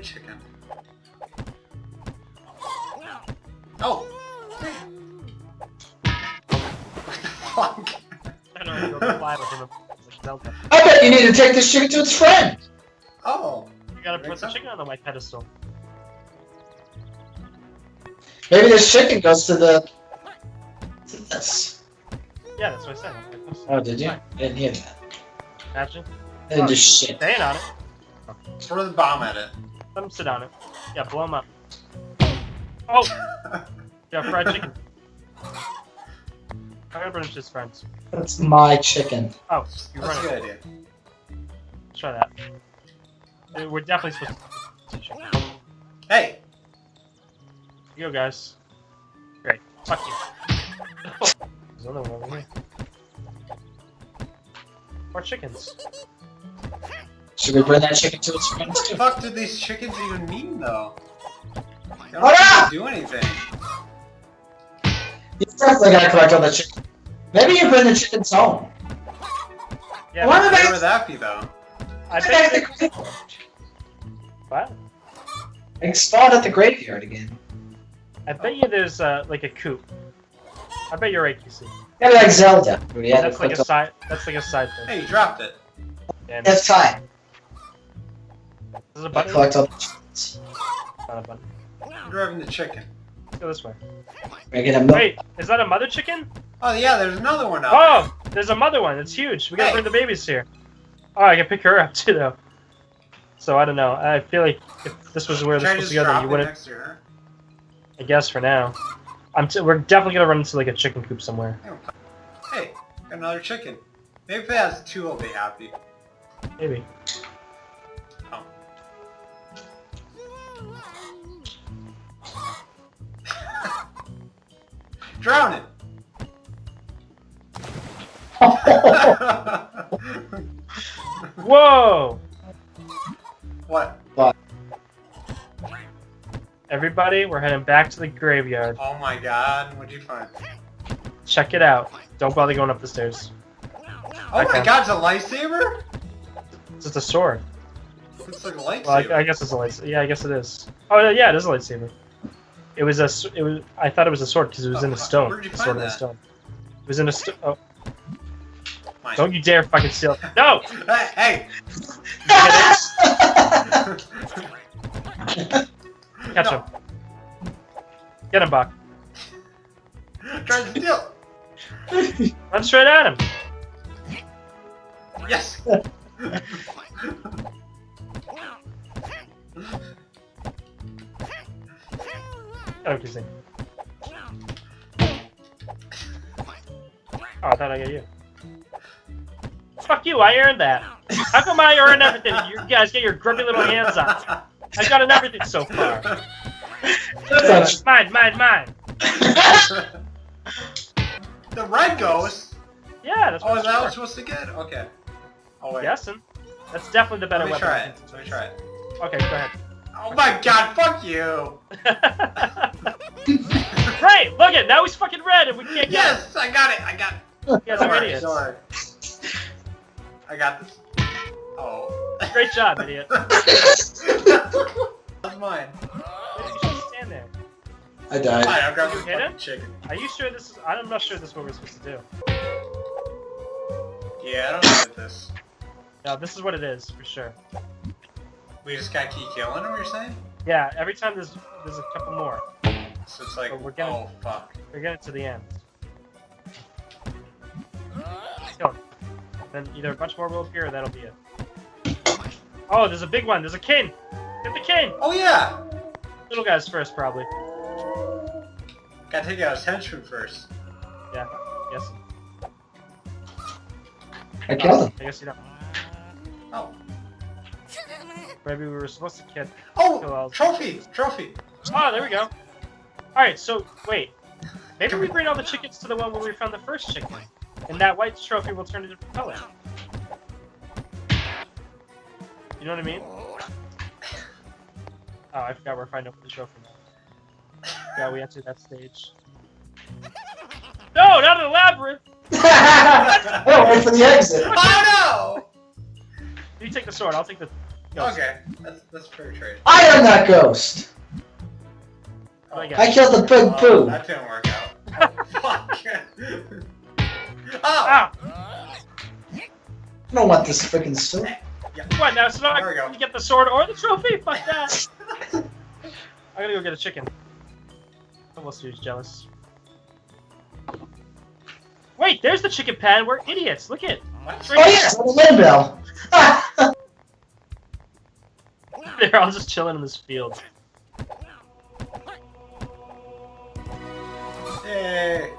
chicken. Oh! Fuck? I don't know, go fly with him. Like Zelda. I bet you need to take this chicken to its friend. Oh! You gotta put the sense. chicken on the white pedestal. Maybe this chicken goes to the. to this. Yeah, that's what I said. on the white pedestal. Oh, did you? I didn't hear that. Imagine. I didn't do shit. Staying on it. Throw the bomb at it. Let him sit on it. Yeah, blow him up. Oh! Yeah, fried chicken. I'm gonna bring his friends. That's my chicken. Oh, you're That's a good idea. Let's try that. We're definitely supposed to. Chicken. Hey! You go, guys. Great. Fuck you. There's another one over here. More chickens. Should we bring that chicken to its friends What the fuck do these chickens even mean, though? They don't Hold on! do anything. You definitely gotta correct all the chicken. Maybe you bring the chickens home. Yeah, Why but Where would that be, though? I Back bet at the graveyard. what? Like spawn at the graveyard again. I bet you there's uh, like a coop. I bet you're right, QC. Yeah, like Zelda. We had to that's like a on- side. That's like a side thing. Hey, you dropped it. And That's fine. there's a I button. collect all the chickens. Not a button. You're driving the chicken. Let's go this way. We're. Wait, is that a mother chicken? Oh, yeah, there's another one out Oh, there's a mother one. It's huge. We gotta Hey. bring the babies here. Oh, I can pick her up too, though. So I don't know. I feel like if this was where there. this Should I was just to go, then you wouldn't. next to? I guess for now. I'm. T- we're definitely gonna run into like a chicken coop somewhere. Hey, got another chicken. Maybe if it has two, I'll be happy. Maybe. Oh. Drown it! Whoa! what? What? Everybody, we're heading back to the graveyard. Oh my god, what'd you find? Check it out. Don't bother going up the stairs. Oh my Okay. god, it's a lightsaber? It's just a sword. It's like a lightsaber. Well, I, I guess it's a lightsaber. Yeah, I guess it is. Oh yeah, it is a lightsaber. It was a. It was. I thought it was a sword because it was in a oh, stone. Where did you A find sword in a that? stone. It was in a stone. Oh, Mine. don't you dare fucking steal! No! Hey! hey! Catch him. Get him, Buck. Try to steal! Run straight at him. Yes! Oh, see. Oh, I thought I got you. Fuck you! I earned that. How come I earned everything? You guys get your grubby little hands on. I got an everything so far. Mine, mine, mine. the red goes! Yeah, that's Oh, what is that what I'm supposed to get? Okay. Oh, wait. Guessing. That's definitely the better Let me weapon. try it. Let me try it. Okay, go ahead. Oh my god, fuck you! right, look it. Now he's fucking red, and we can't get Yes, I got it, I got it. him. You guys are Sorry, idiots. sorry. I got this. Oh. Great job, idiot. That's mine. Stand there. I died. Fine, I'll grab you hit him? Chicken. Are you sure this is- I'm not sure this is what we're supposed to do. Yeah, I don't know this. No, this is what it is for sure. We just gotta keep killing him, you're saying? Yeah, every time there's there's a couple more. So it's like, Oh, we're getting- oh fuck. We're getting to the end. Kill him. Then either a bunch more will appear, or that'll be it. Oh, there's a big one. There's a king. Get the king. Oh yeah! Little guys first, probably. Gotta take out his henchman first. Yeah. Yes. I killed him. I guess you don't. Oh. Maybe we were supposed to get. Oh, kill all- Oh! Trophy! Trophy! Oh, there we go. All right. So wait. Maybe we bring all the chickens to the one where we found the first chicken, and that white trophy will turn into propeller. You know what I mean? Oh, I forgot we're finding the trophy now. Yeah, we entered that stage. No, not in the labyrinth! oh, wait for the exit. Oh no! You take the sword, I'll take the Ghost. Okay, that's that's fair trade. I am that ghost. What do I I killed the big Oh, poo. that didn't work out. Fuck. oh! Ah! I don't want this freaking sword. What now? So now There we go. I get the sword or the trophy? Fuck that. I gotta go get a chicken. Almost who's jealous. Wait, there's the chicken pen. We're idiots. Look it. What? It's Oh right yes, on the windmill. They're all just chilling in this field. Yay!